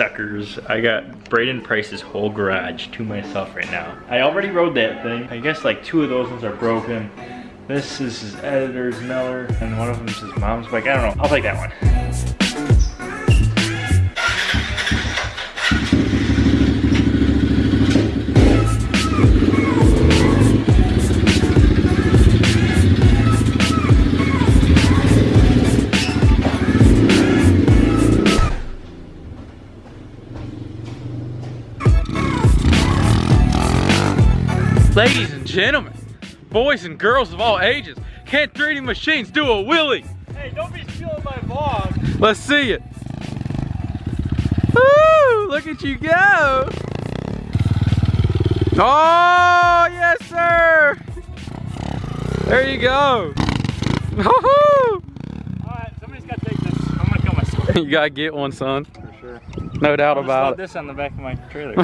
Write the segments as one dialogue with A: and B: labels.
A: suckers. I got Braden Price's whole garage to myself right now. I already rode that thing. I guess like two of those ones are broken. This is his editor's Miller, and one of them is his mom's bike. I don't know. I'll take that one.
B: Gentlemen, boys and girls of all ages, can 3D machines do a wheelie?
A: Hey, don't be stealing my vlog.
B: Let's see it. Woo! Look at you go. Oh, yes, sir. There you go. Woohoo!
A: Alright, somebody's gotta take this. I'm gonna kill myself.
B: You gotta get one, son.
A: For sure.
B: No doubt
A: I'll
B: about it.
A: this on the back of my trailer.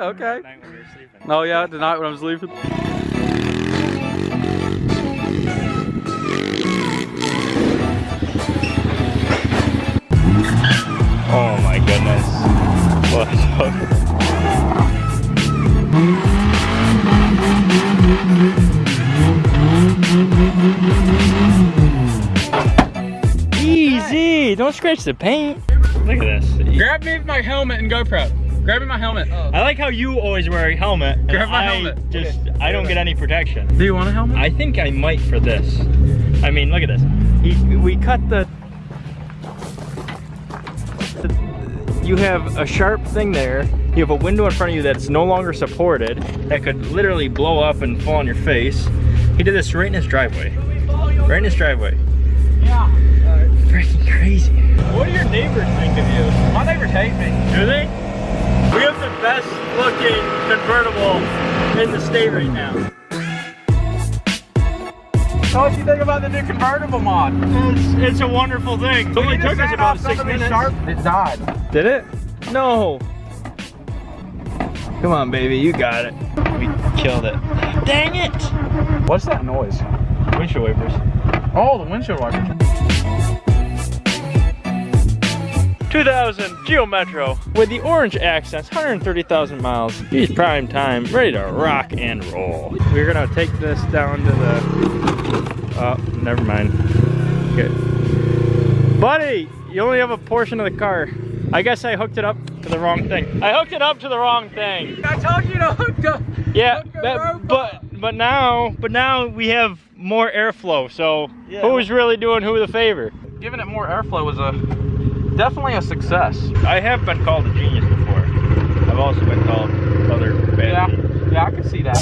B: okay.
A: Night when we were.
B: Oh yeah, tonight when I was
A: Easy! Don't scratch the paint. Look at this.
B: Grab me my helmet and GoPro. Grab me my helmet.
A: I like how you always wear a helmet.
B: Grab my
A: I
B: helmet.
A: Just, I don't get any protection.
B: Do you want a helmet?
A: I think I might for this. I mean, look at this. He, we cut the, You have a sharp thing there. You have a window in front of you that's no longer supported. That could literally blow up and fall on your face. He did this right in his driveway. Right in his driveway.
B: Yeah.
A: Freaking crazy.
B: What do your neighbors think of you? My neighbors hate me.
A: Do they? We have the best looking convertible in the state right now.
B: So what you think about the new convertible mod?
A: It's, it's a wonderful thing. It only took us about six minutes.
B: Sharp, It died.
A: Did it? No. Come on, baby, you got it. We killed it. Dang it!
B: What's that noise?
A: Windshield wipers.
B: Oh, the windshield wipers.
A: 2000 Geo Metro with the orange accents, 130,000 miles. He's prime time, ready to rock and roll. We're gonna take this down to the. Oh, never mind. Okay. Buddy, you only have a portion of the car. I guess I hooked it up to the wrong thing. I hooked it up to the wrong thing.
B: I told you to hook up.
A: Yeah,
B: Hook
A: that- but but now but now we have more airflow. So
B: Yeah.
A: who's really doing who the favor?
B: Giving it more airflow was a definitely a success.
A: I have been called a genius before. I've also been called other bad
B: Yeah, yeah, I can see that.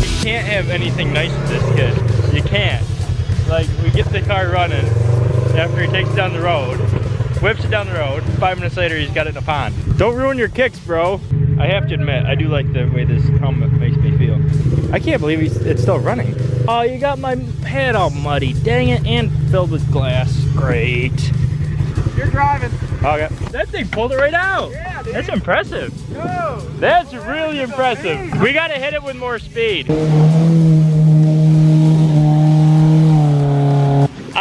A: You can't have anything nice with this kid. You can't. Like we get the car running after he takes it down the road, whips it down the road. Five minutes later, he's got it in a pond. Don't ruin your kicks, bro. I have to admit, I do like the way this helmet makes me feel. I can't believe he's, it's still running. Oh, you got my head all muddy. Dang it, and filled with glass. Great.
B: You're driving.
A: Okay. That thing pulled it right out.
B: Yeah, dude.
A: That's impressive.
B: Go.
A: That's really impressive. We gotta hit it with more speed.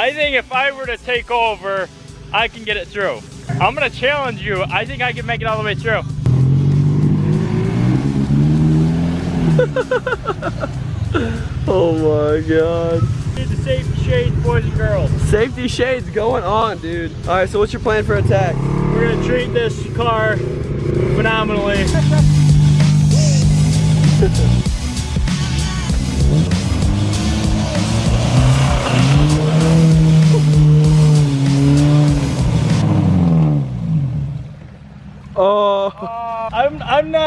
A: I think if I were to take over, I can get it through. I'm gonna challenge you. I think I can make it all the way through.
C: Oh my god.
A: Need the safety shades, boys and girls.
C: Safety shades going on, dude. All right, so what's your plan for attack?
A: We're gonna treat this car phenomenally.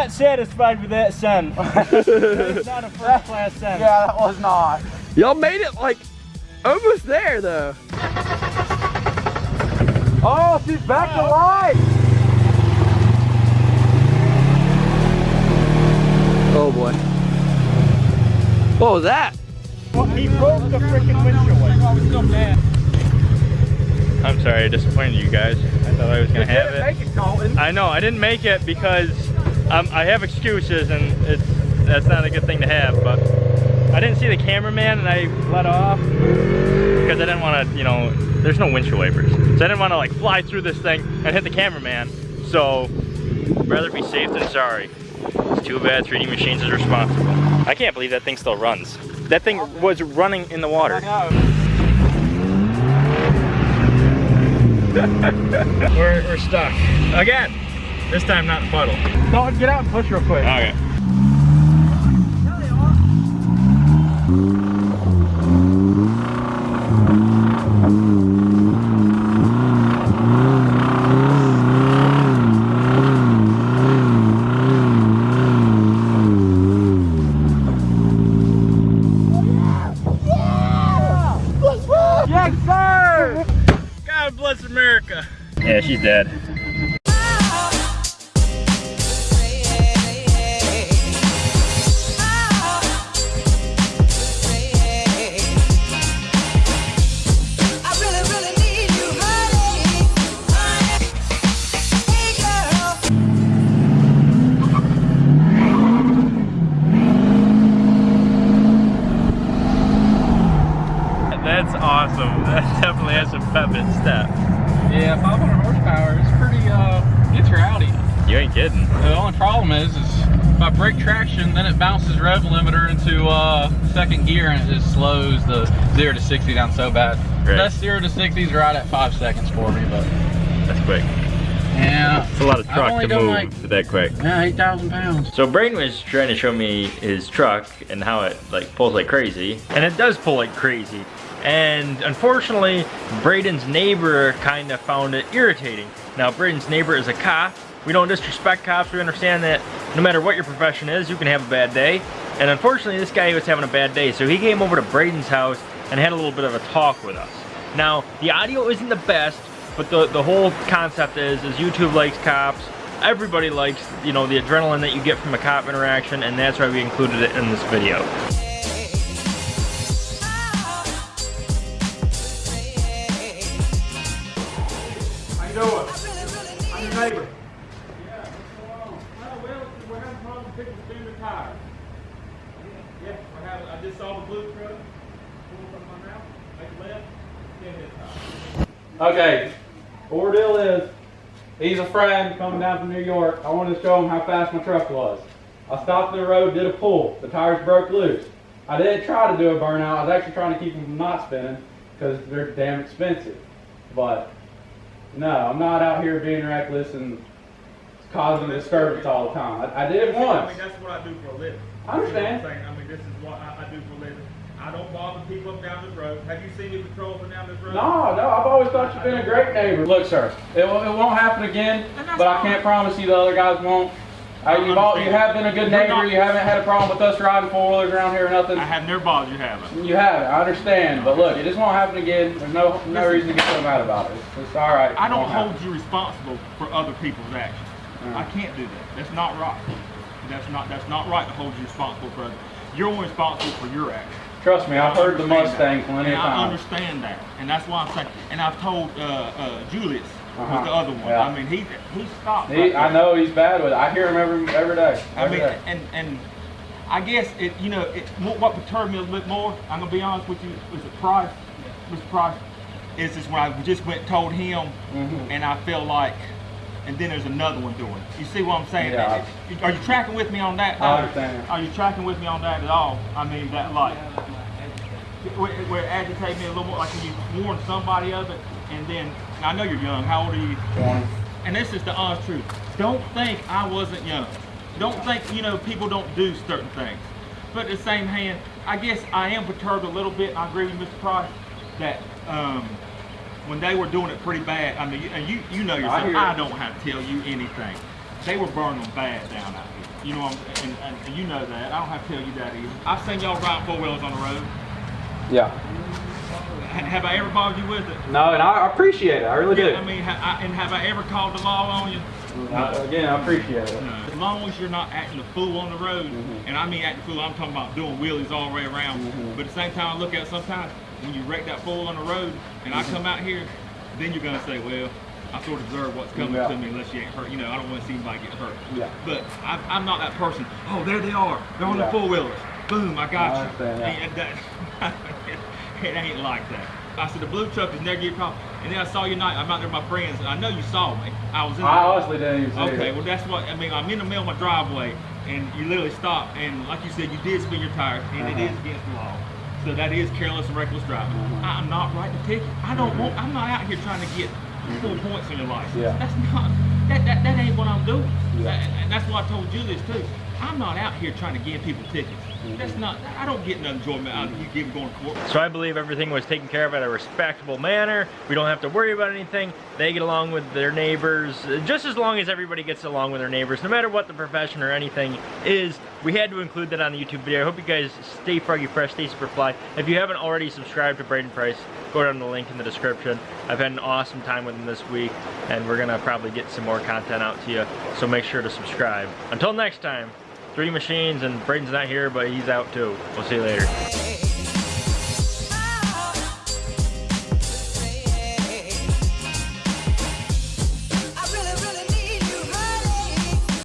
A: not satisfied with that send. It's not a first class send.
B: Yeah, that was not.
C: y'all made it like almost there though. Oh, she's back to life. Oh boy. What was that?
A: He broke the freaking windshield. I was so mad. I'm sorry, I disappointed you guys. I thought I was gonna have it.
B: Make it, Colton.
A: I know, I didn't make it because I have excuses and it's that's not a good thing to have, but I didn't see the cameraman and I let off. because I didn't want to, you know, there's no windshield wipers. So I didn't want to like fly through this thing and hit the cameraman. So rather be safe than sorry. It's too bad 3D Machines is responsible. I can't believe that thing still runs. That thing was running in the water. we're, we're stuck. Again. This time not a puddle.
B: Don't get out and push real quick.
A: Okay. Definitely has some pep in step.
B: Yeah, 500 horsepower is pretty, uh, gets your Audi.
A: You ain't kidding.
B: The only problem is, is if I break traction, then it bounces rev limiter into uh, second gear and it just slows the 0 to 60 down so bad.
A: Right.
B: Best 0 to 60 is right at 5 seconds for me, but
A: That's quick.
B: yeah.
A: It's a lot of truck to move
B: like-
A: that quick.
B: Yeah, 8,000 pounds.
A: So Braden was trying to show me his truck and how it like pulls like crazy. And it does pull like crazy. And unfortunately, Braden's neighbor kind of found it irritating. Now, Braden's neighbor is a cop. We don't disrespect cops. We understand that no matter what your profession is, you can have a bad day. And unfortunately, this guy was having a bad day. So he came over to Braden's house and had a little bit of a talk with us. Now, the audio isn't the best, but the, the whole concept is, is YouTube likes cops. Everybody likes, you know, the adrenaline that you get from a cop interaction, and that's why we included it in this video.
B: Doing? I'm your neighbor.
A: Yeah, we're having, I just saw the blue truck, pull from my mouth, make a left, get hit.
B: Okay, ordeal is, he's a friend coming down from New York. I wanted to show him how fast my truck was. I stopped in the road, did a pull. The tires broke loose. I didn't try to do a burnout. I was actually trying to keep them from not spinning because they're damn expensive. But no, I'm not out here being reckless and causing disturbance all the time. I, I did it once.
D: I
B: once.
D: mean, that's what I do for a living.
B: I understand.
D: You know I'm saying? I mean, this is what I, I do for a living. I don't bother people up down this road. Have you seen me patrol up and down this road?
B: No, no, I've always thought you've been a great neighbor. Look, sir, it, will- it won't happen again,
D: And that's
B: but I can't promise you the other guys won't. Uh, you've all, you have been a good neighbor.
D: not-
B: You haven't had a problem with us riding four wheelers around here or nothing.
D: I have never bothered you, haven't.
B: You haven't. I understand, but look, it just won't happen again. There's no no reason to get so mad about it. It's, it's all right.
D: I don't hold
B: happen.
D: you responsible for other people's actions. I can't do that. That's not right. That's not that's not right to hold you responsible for others. You're only responsible for your actions.
B: Trust me, I've heard the Mustang
D: that.
B: plenty of
D: times. I understand that, and that's why I'm saying. And I've told uh, uh, Julius
B: Uh-huh.
D: was the other one.
B: Yeah.
D: I mean, he he stopped.
B: He,
D: right
B: I know he's bad with it. I hear him every every day.
D: I mean,
B: day.
D: and and I guess it, you know, it, what perturbed me a little bit more. I'm gonna be honest with you. Was it Price, Mr. Price? Is this when I just went and told him,
B: Mhm.
D: and I feel like, and then there's another one doing it. You see what I'm saying?
B: Yeah.
D: Are you tracking with me on that?
B: I understand.
D: Are you tracking with me on that at all? I mean, that like, where, where it agitated me a little more, like when you warn somebody of it, and then I know you're young. How old are you?
B: Twenty.
D: and this is the honest truth. Don't think I wasn't young. Don't think, you know, people don't do certain things. But at the same hand, I guess I am perturbed a little bit, I agree with Mr. Price, that um, when they were doing it pretty bad, I mean, you- and you, you know yourself,
B: hear
D: I, don't have to tell you anything. They were burning bad down out here. You know, and, and, and you know that. I don't have to tell you that either. I've seen y'all ride four-wheelers on the road.
B: Yeah.
D: Ha- Have I ever bothered you with it?
B: No, and I appreciate it. I really do.
D: I mean, ha- I, and have I ever called the law on you?
B: I- again, I appreciate it.
D: As long as you're not acting a fool on the road,
B: Mhm.
D: and I mean acting a fool, I'm talking about doing wheelies all the way around.
B: Mhm.
D: But at the same time, I look at it sometimes when you wreck that fool on the road, and I come out here, then you're gonna say, well, I sort of deserve what's coming
B: Yeah.
D: to me unless you ain't hurt. You know, I don't want to see anybody get hurt.
B: Yeah.
D: But I'm, I'm not that person. Oh, there they are. They're on
B: Yeah.
D: the four wheelers. Boom, I got
B: I
D: you.
B: yeah.
D: And that- it ain't like that. I said the blue truck is never your problem. And then I saw you night. I'm out there with my friends, I know you saw me. I was in. The,
B: I honestly didn't even see
D: Okay,
B: it.
D: well that's what I mean. I'm in the middle of my driveway, and you literally stopped, and like you said, you did spin your tires, and it
B: Uh-huh.
D: is against the law. So that is careless and reckless driving.
B: Uh-huh.
D: I'm not writing a ticket. I don't want. I'm not out here trying to get full points on your license.
B: Mm-hmm. Yeah.
D: That's not. That, that that ain't what I'm doing.
B: Yeah.
D: That- and that's why I told you this too. I'm not out here trying to give people tickets. That's not. I don't get no enjoyment out of you giving going to court.
A: So I believe everything was taken care of in a respectable manner. We don't have to worry about anything. They get along with their neighbors uh, just as long as everybody gets along with their neighbors, no matter what the profession or anything is. We had to include that on the YouTube video. I hope you guys stay froggy fresh, stay super fly. If you haven't already subscribed to Braden Price, go down to the link in the description. I've had an awesome time with him this week, and we're gonna probably get some more content out to you. So make sure to subscribe. Until next time, three machines, and Braden's not here, but he's out too. We'll see you later.